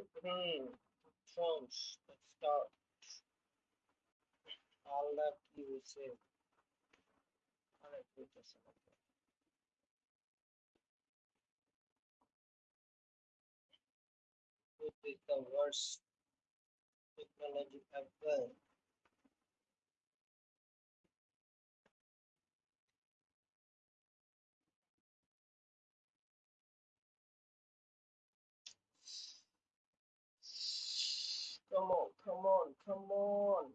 Supreme Thrones. Let's start. All that you will say. All right, this in. Okay. It is the worst technology ever. Come on, come on,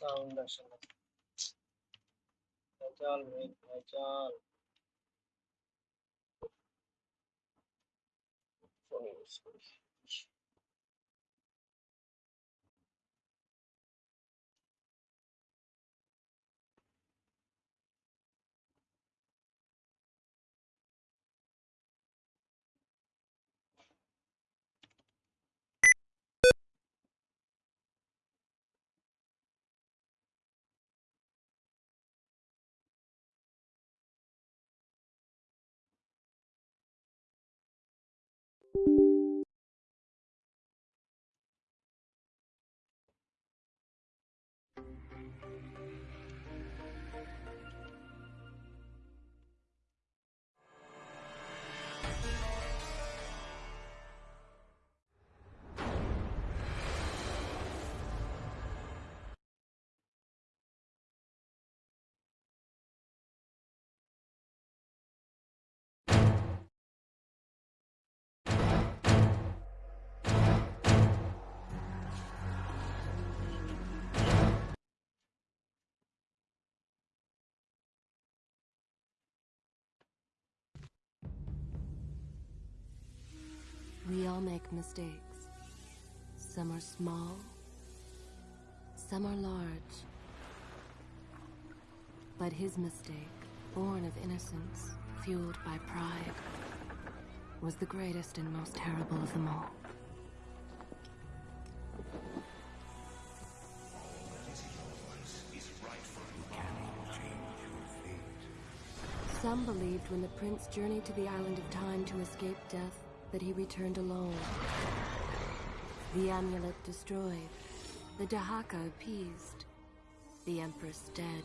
come on. Sound আসলে ভেজাল মেঘ ভেজাল phone use করি all make mistakes. Some are small, some are large. But his mistake, born of innocence, fueled by pride, was the greatest and most terrible of them all. Some believed when the prince journeyed to the island of time to escape death that he returned alone. The amulet destroyed, the Dahaka appeased, the empress dead.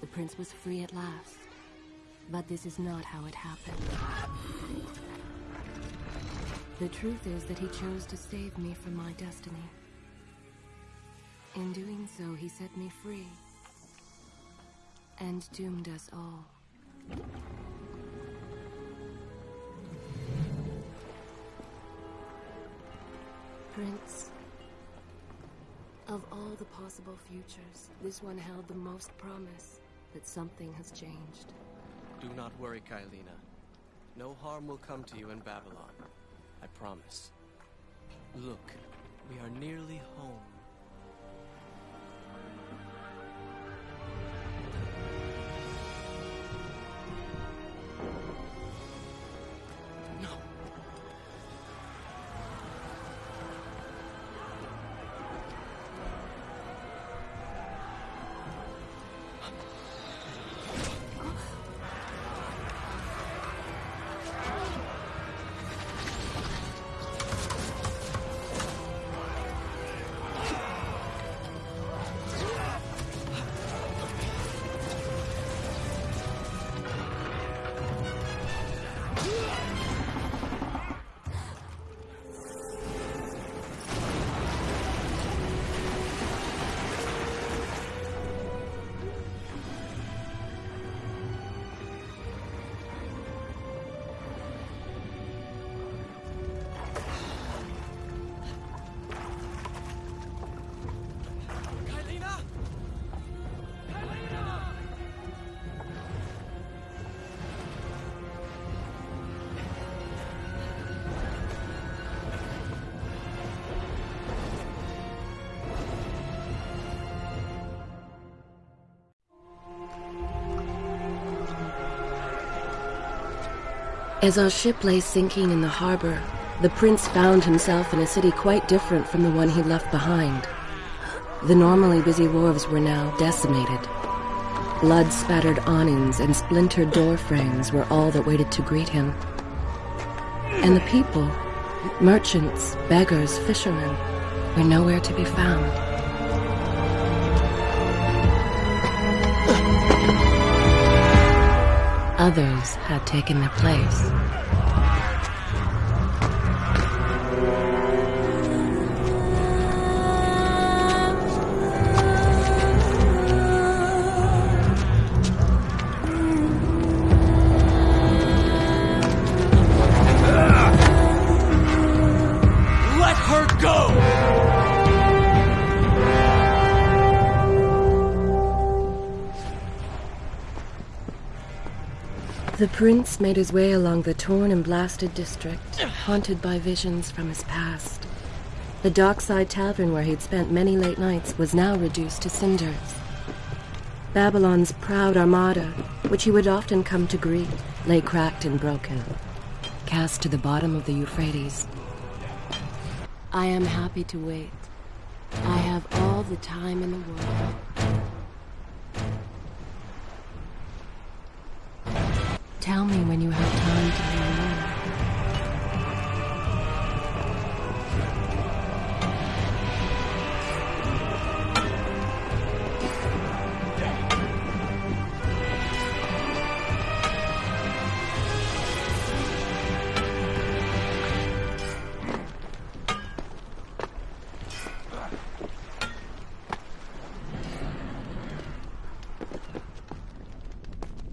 The prince was free at last. But this is not how it happened. The truth is that he chose to save me from my destiny. In doing so, he set me free. And doomed us all. Prince. Of all the possible futures, this one held the most promise that something has changed. Do not worry, Kaileena. No harm will come to you in Babylon. I promise. Look, we are nearly home. As our ship lay sinking in the harbor, the prince found himself in a city quite different from the one he left behind. The normally busy wharves were now decimated. Blood-spattered awnings and splintered door frames were all that waited to greet him. And the people, merchants, beggars, fishermen, were nowhere to be found. Others had taken their place. The prince made his way along the torn and blasted district, haunted by visions from his past. The dockside tavern where he'd spent many late nights was now reduced to cinders. Babylon's proud armada, which he would often come to greet, lay cracked and broken, cast to the bottom of the Euphrates. I am happy to wait. I have all the time in the world. Tell me when you have time to hear more.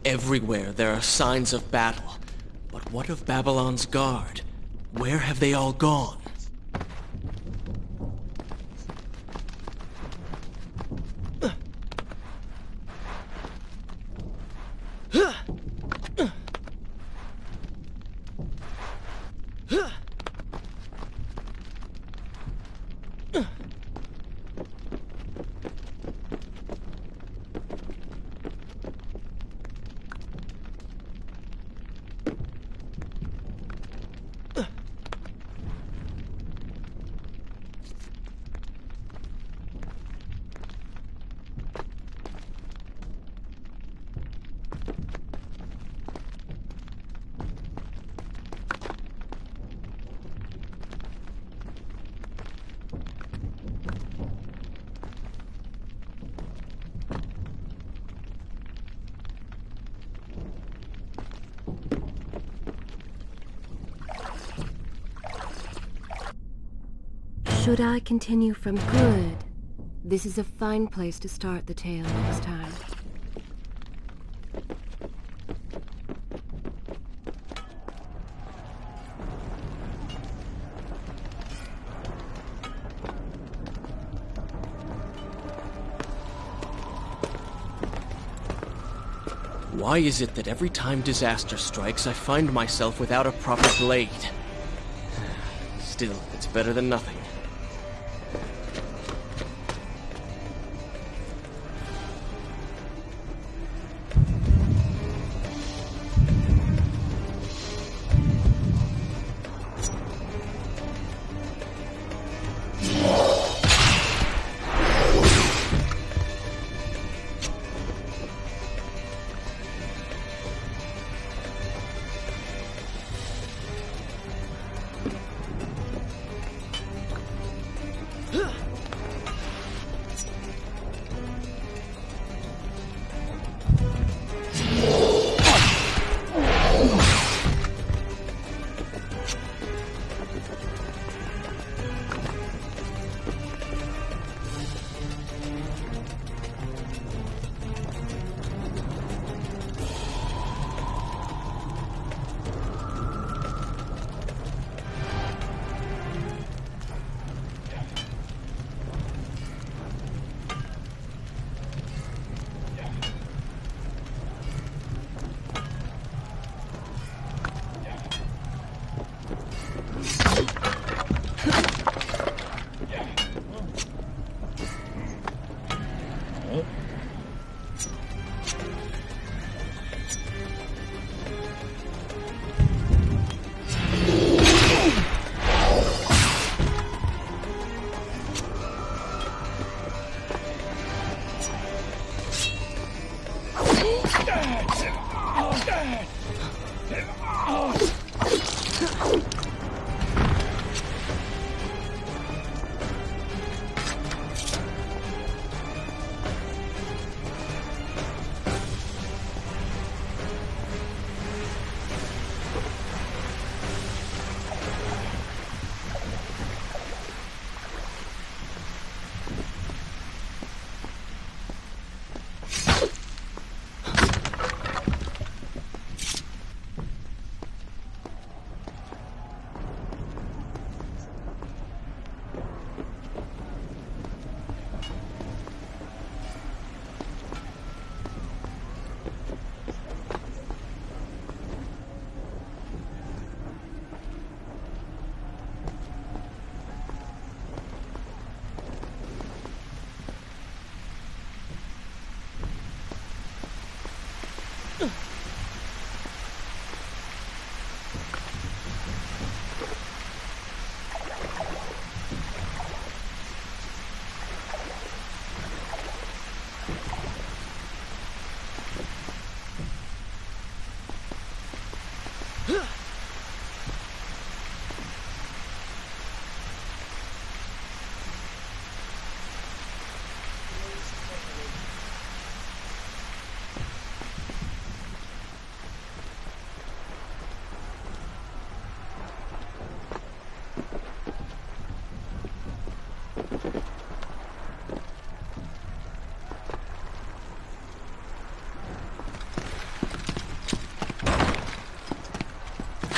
Everywhere there are signs of battle. But what of Babylon's guard? Where have they all gone? Should I continue from good? This is a fine place to start the tale next time. Why is it that every time disaster strikes, I find myself without a proper blade? Still, it's better than nothing.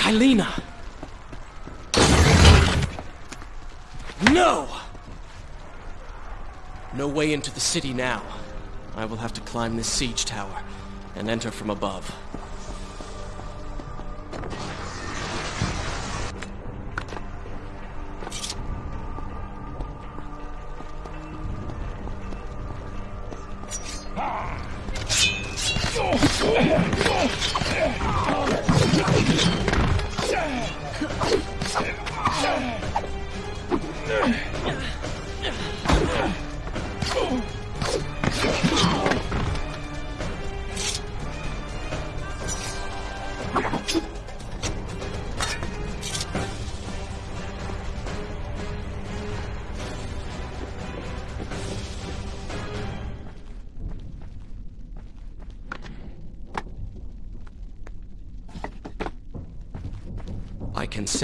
Kaileena! No! No way into the city now. I will have to climb this siege tower and enter from above.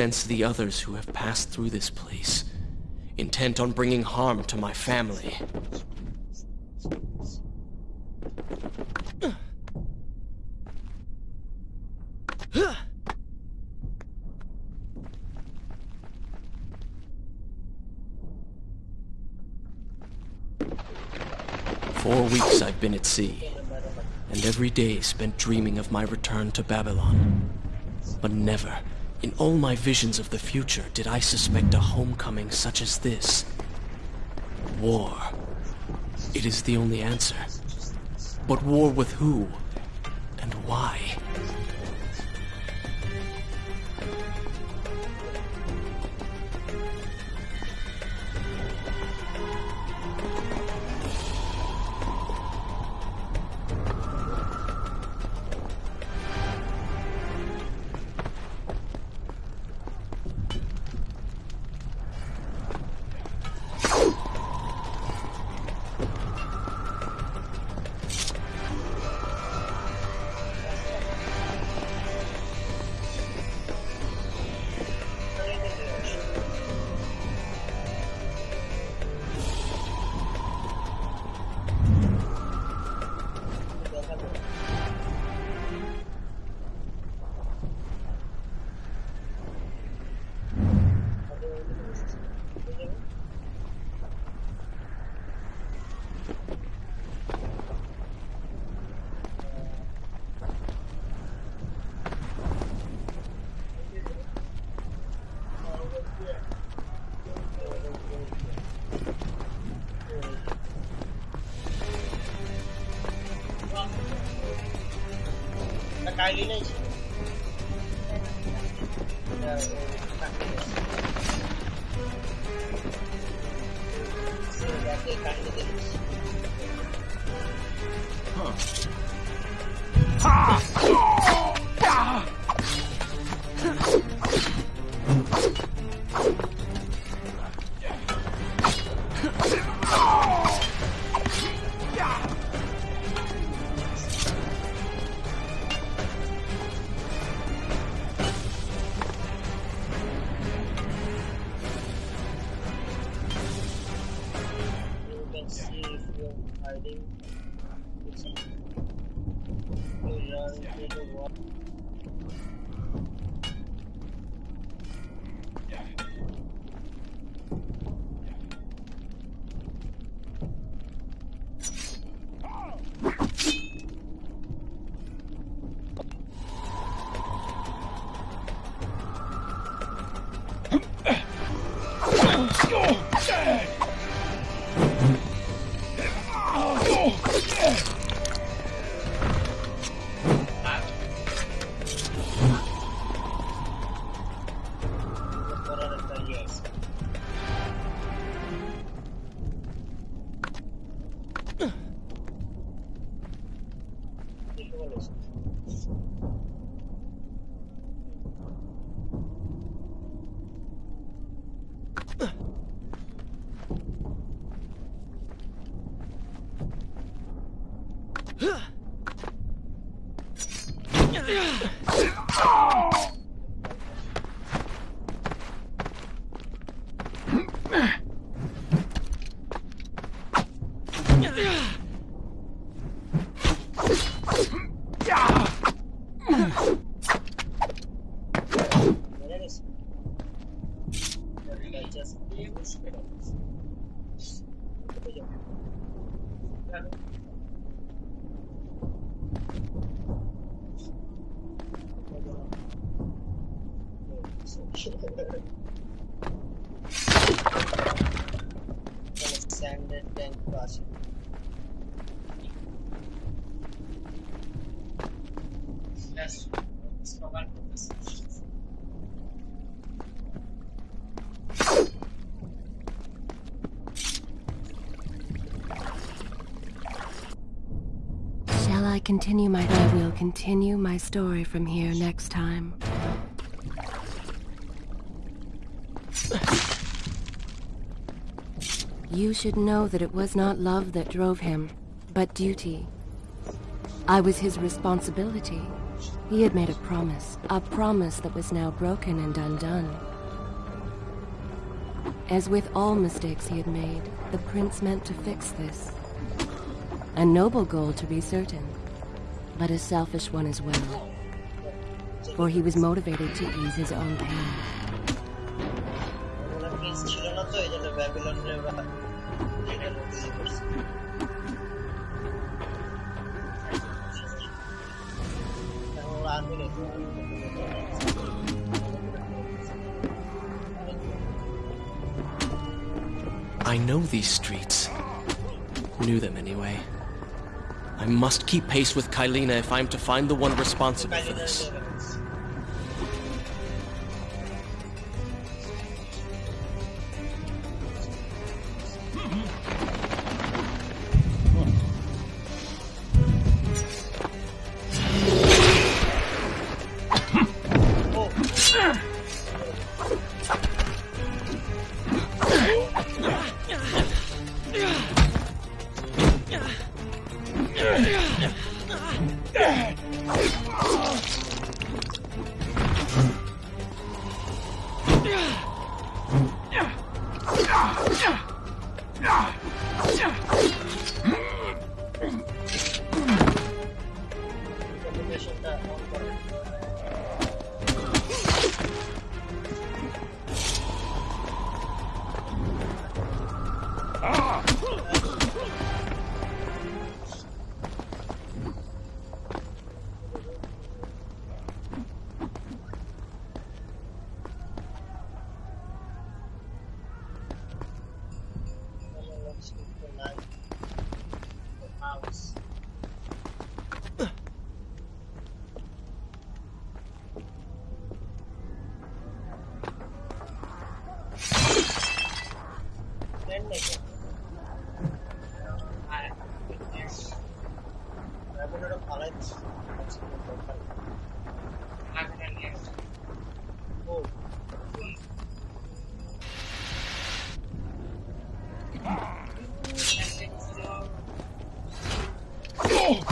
Sense the others who have passed through this place, intent on bringing harm to my family. Four weeks I've been at sea, and every day spent dreaming of my return to Babylon. But never, In all my visions of the future, did I suspect a homecoming such as this? War. It is the only answer. But war with who? And why? digest the hospitals. Alexander Tank Yes, it's for. Continue my I will continue my story from here next time. You should know that it was not love that drove him, but duty. I was his responsibility. He had made a promise, a promise that was now broken and undone. As with all mistakes he had made, the prince meant to fix this. A noble goal to be certain, but a selfish one as well. For he was motivated to ease his own pain. I know these streets. Knew them anyway. I must keep pace with Kaileena if I'm to find the one responsible for this.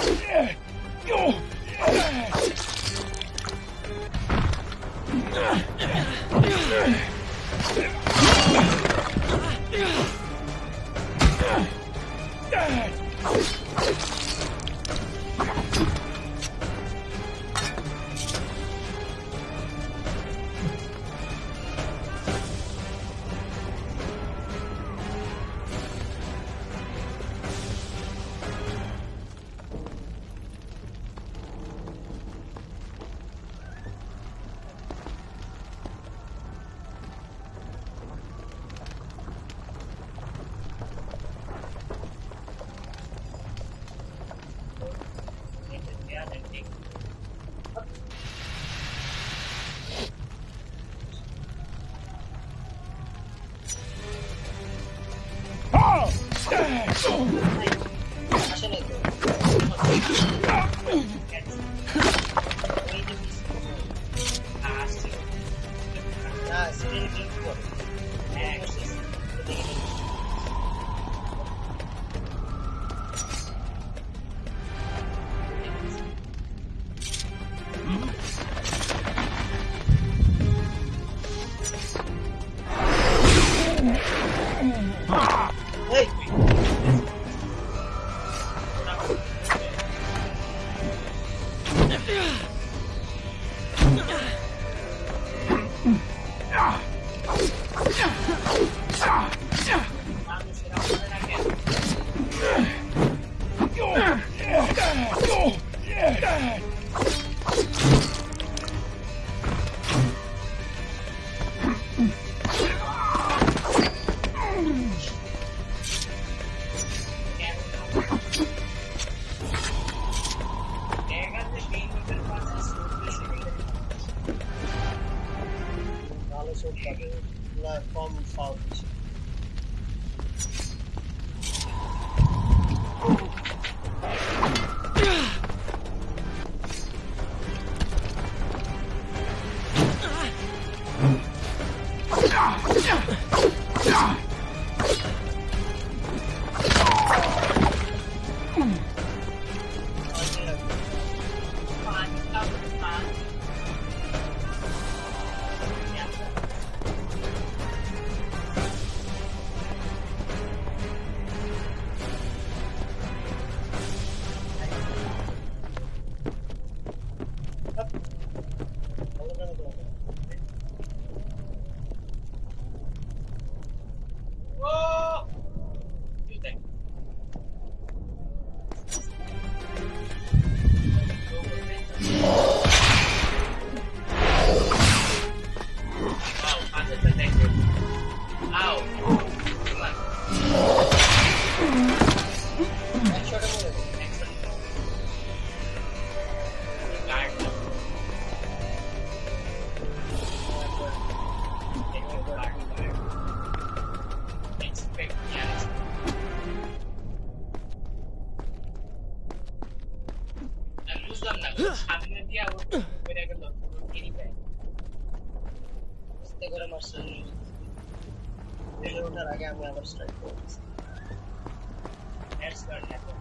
you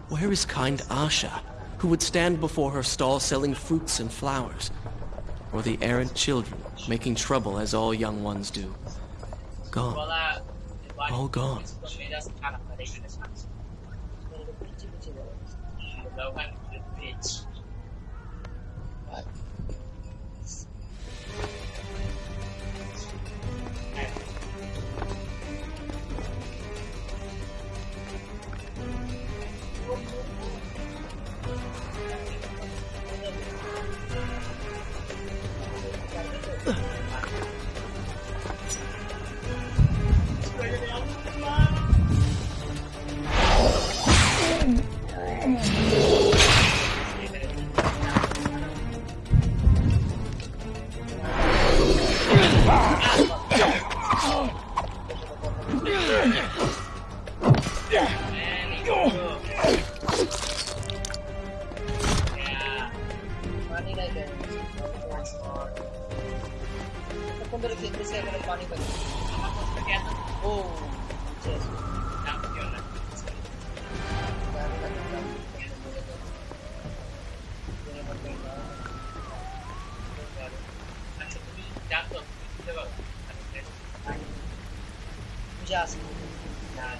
Where is kind Asha, who would stand before her stall selling fruits and flowers? Or the errant children, making trouble as all young ones do? Gone. All gone. rechazo. Nada.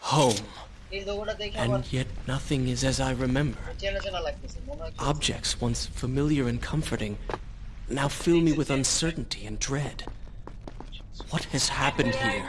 Home. And yet nothing is as I remember. Objects once familiar and comforting now fill me with uncertainty and dread. What has happened here?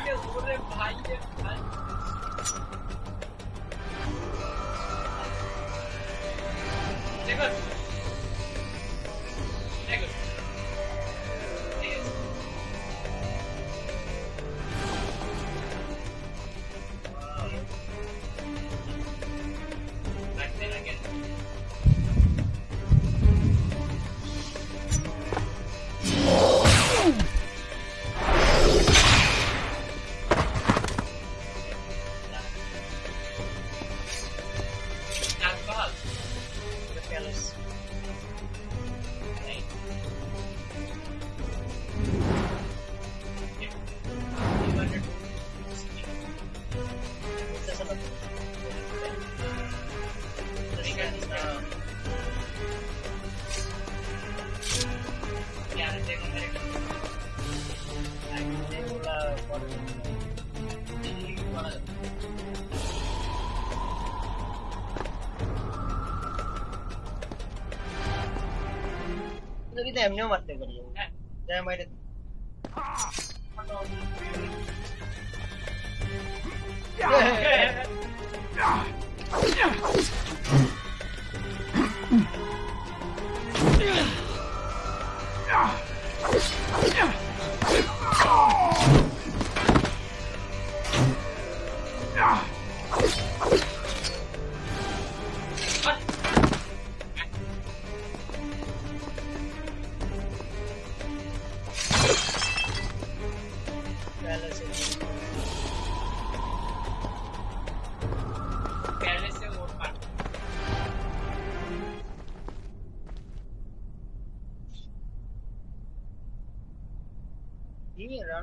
camión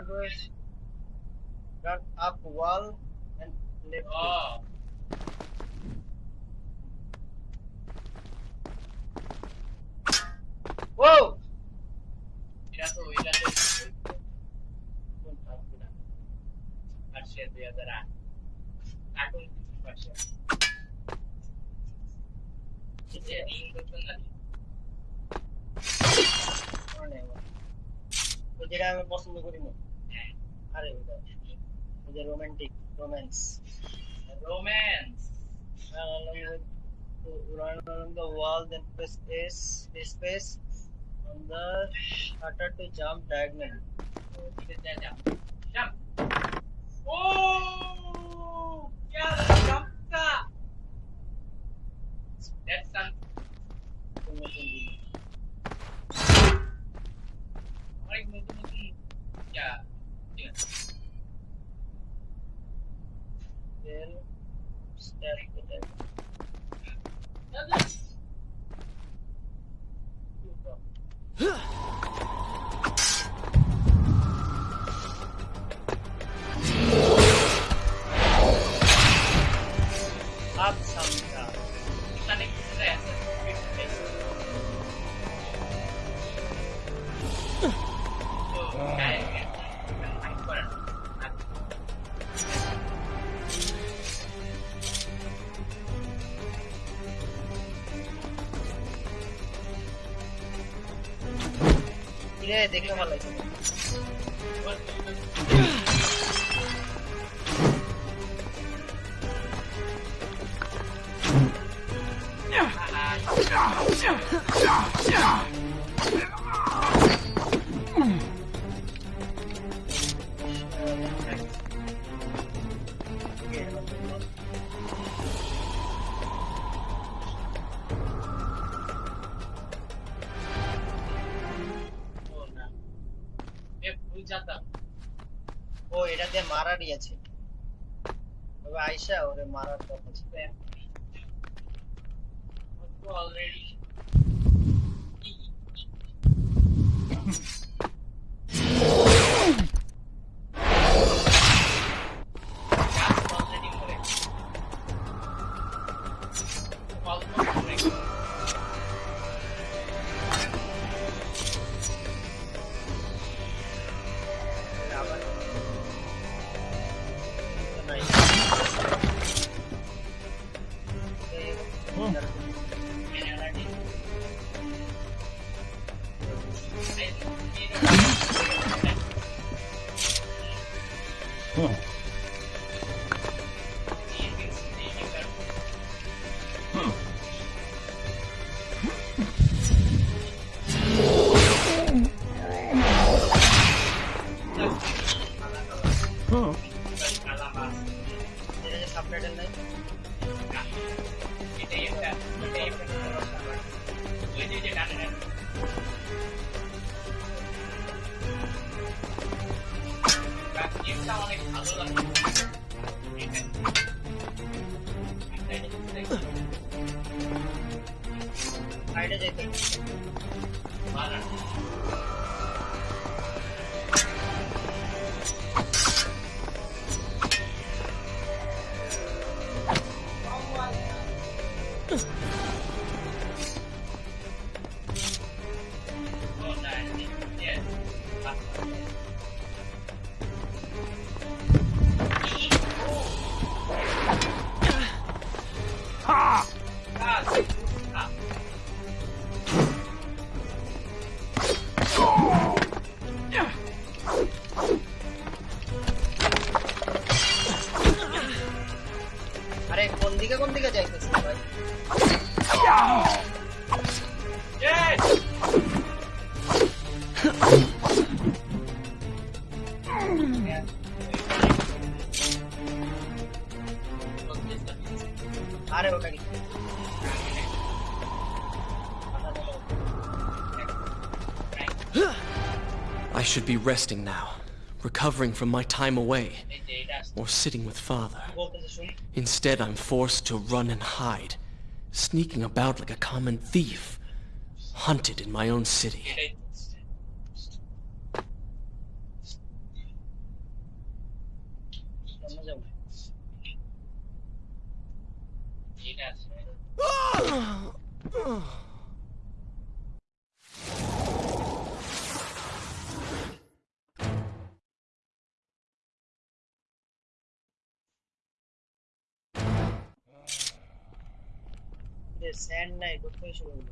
drivers got up wall, and lifted. space space on the shutter to jump diagonal. Jump. Oh, yeah, jump ka. That's something. Like, yeah. আসসালামু আলাইকুম Huh. I should be resting now, recovering from my time away, or sitting with father. Instead, I'm forced to run and hide, sneaking about like a common thief, hunted in my own city. Ah! sand नाही तो fish होईल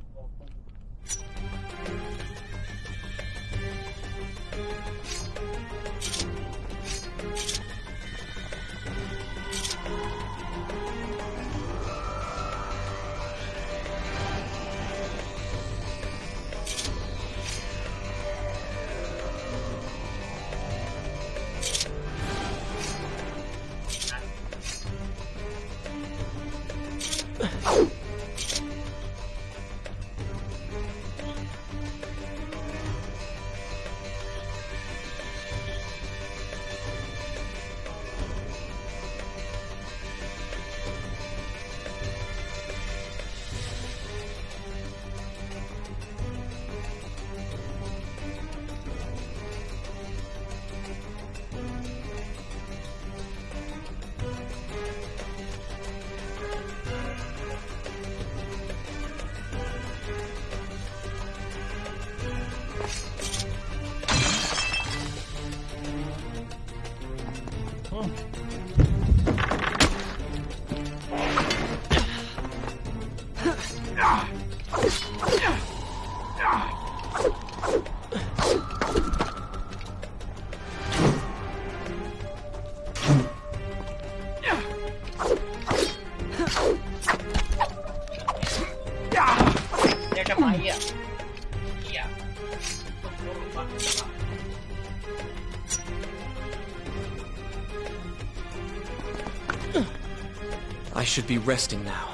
should be resting now,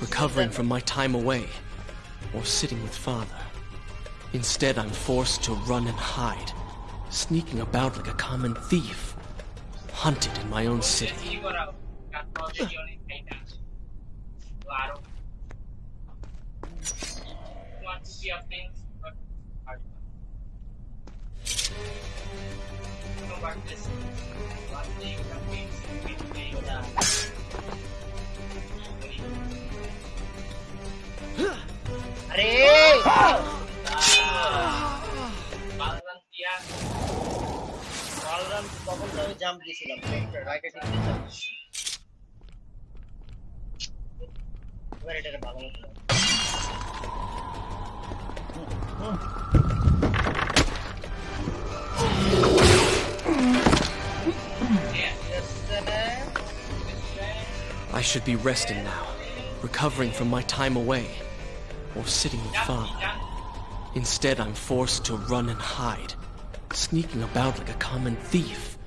recovering from my time away, or sitting with father. Instead, I'm forced to run and hide, sneaking about like a common thief, hunted in my own city. I should be resting now, recovering from my time away, or sitting with father. Instead, I'm forced to run and hide, sneaking about like a common thief,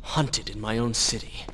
hunted in my own city.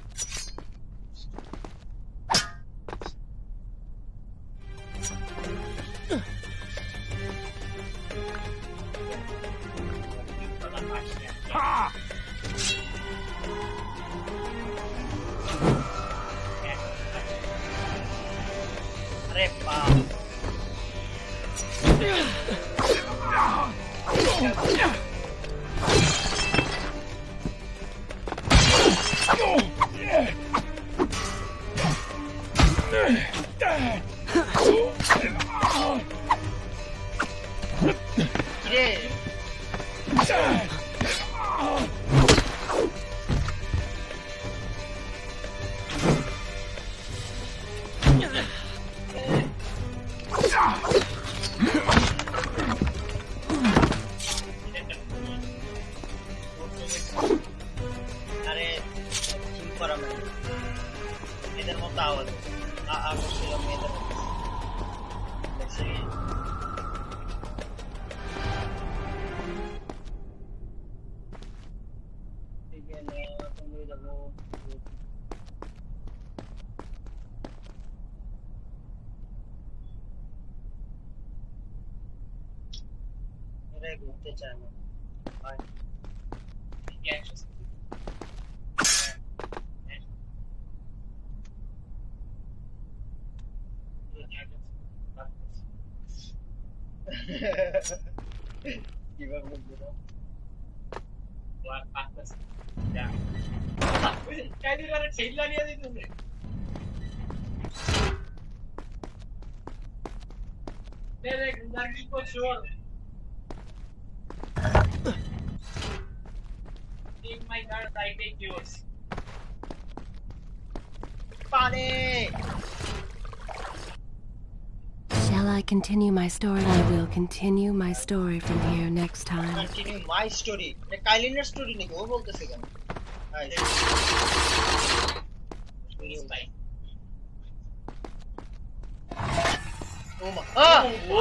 Gila gue gitu. Keluar pantas. Ya. Kayak dia ada sale lagi ada itu. मेरे घर की को छोड़ Take my guns, I take yours. Panic! Shall I continue my story? I will continue my story from here next time. Continue my story এটা কাইলিনের story নাকি ও বলতেছে কেন high Please, bye. ও মা আহ ও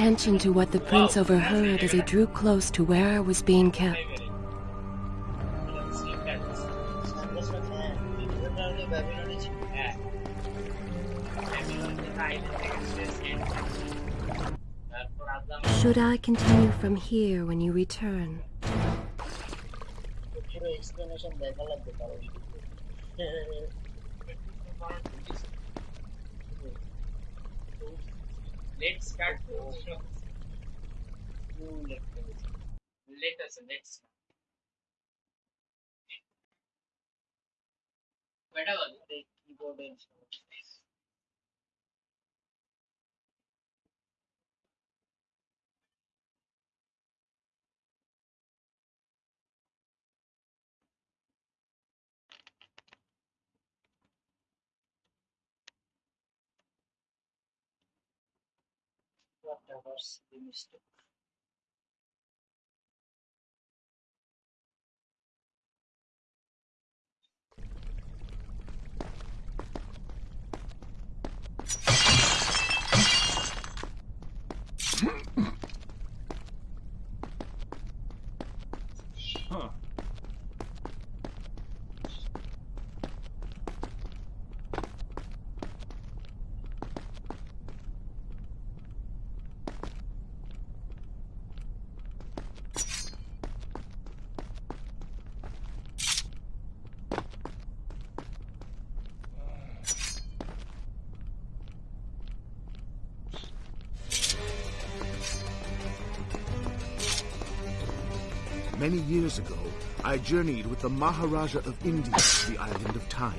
attention to what the prince overheard as he drew close to where I was being kept. Should I continue from here when you return? Let's start. Let us let's start. Whatever the keyboard and stuff. The mistake. Many years ago, I journeyed with the Maharaja of India to the island of Time,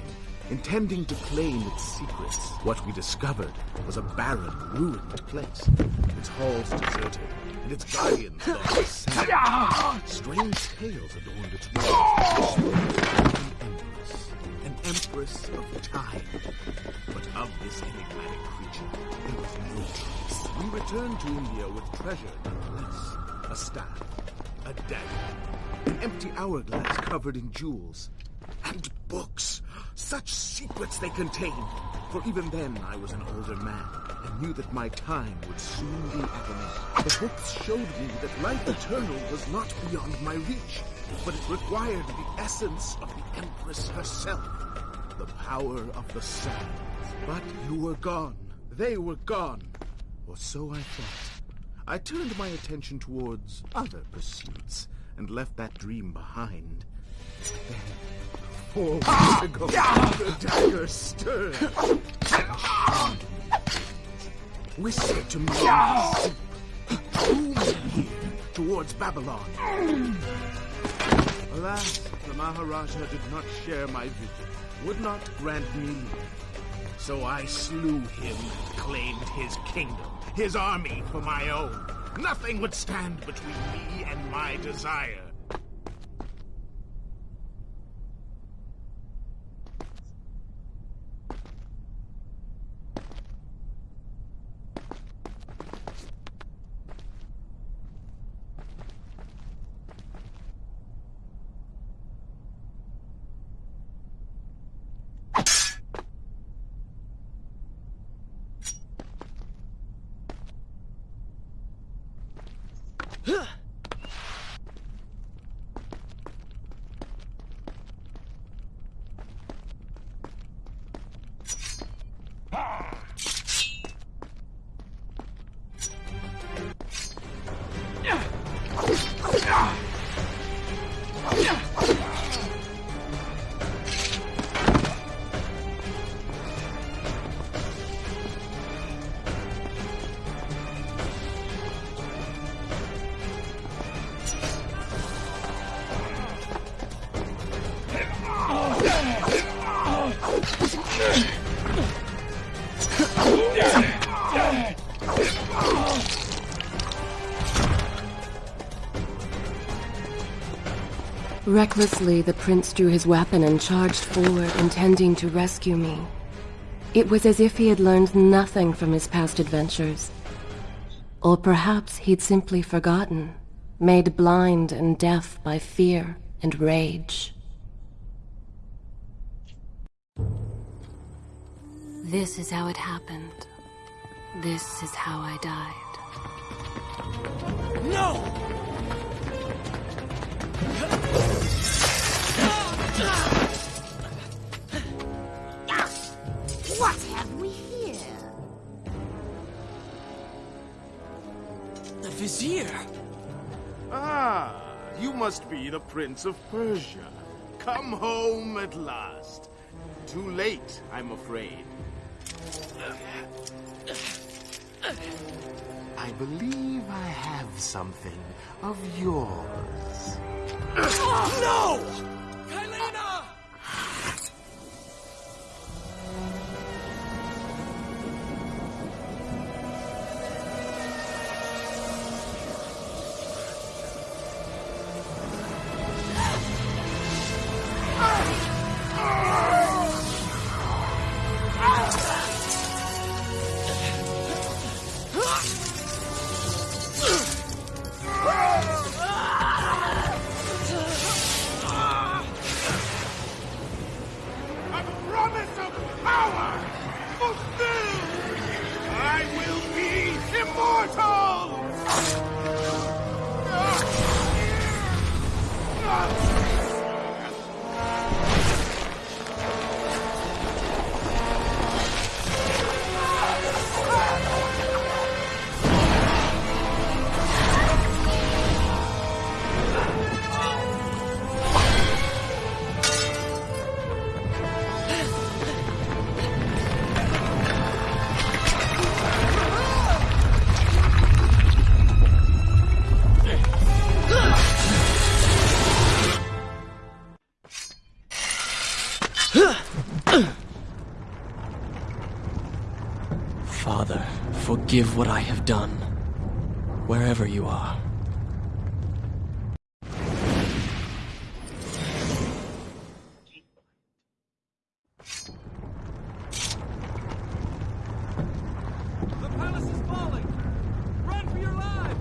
intending to claim its secrets. What we discovered was a barren, ruined place. Its halls deserted, and its guardians sad. Strange tales adorned its walls. An empress, an empress of time. But of this enigmatic creature, there was no trace. We returned to India with treasure nonetheless. A staff, a dagger, an empty hourglass covered in jewels, and books. Such secrets they contained. For even then I was an older man and knew that my time would soon be at an end. The books showed me that life eternal was not beyond my reach, but it required the essence of the Empress herself, the power of the sands. But you were gone. They were gone. Or so I thought. I turned my attention towards other pursuits and left that dream behind. Four weeks ago, the dagger stirred shined. To me in my sleep. It drew me here, towards Babylon. Alas, the Maharaja did not share my vision, would not grant me leave. So I slew him and claimed his kingdom, his army for my own. Nothing would stand between me and my desire. Recklessly, the prince drew his weapon and charged forward, intending to rescue me. It was as if he had learned nothing from his past adventures. Or perhaps he'd simply forgotten, made blind and deaf by fear and rage. This is how it happened. This is how I died. No! What have we here? The Vizier! Ah, you must be the Prince of Persia. Come home at last. Too late, I'm afraid. I believe I have something of yours. No! Forgive what I have done, wherever you are. The palace is falling! Run for your lives!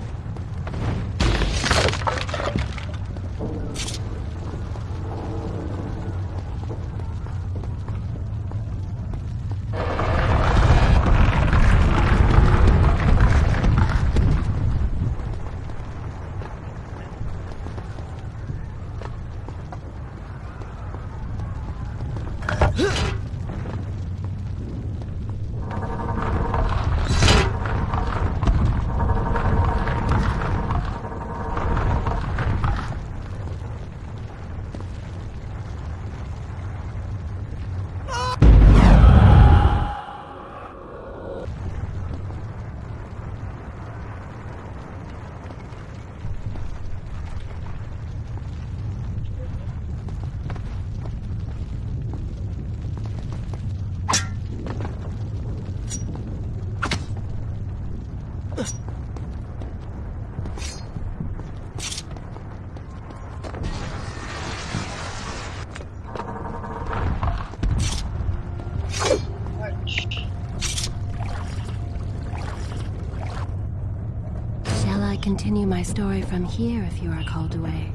Shall I continue my story from here if you are called away?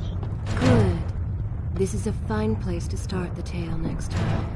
Good. This is a fine place to start the tale next time.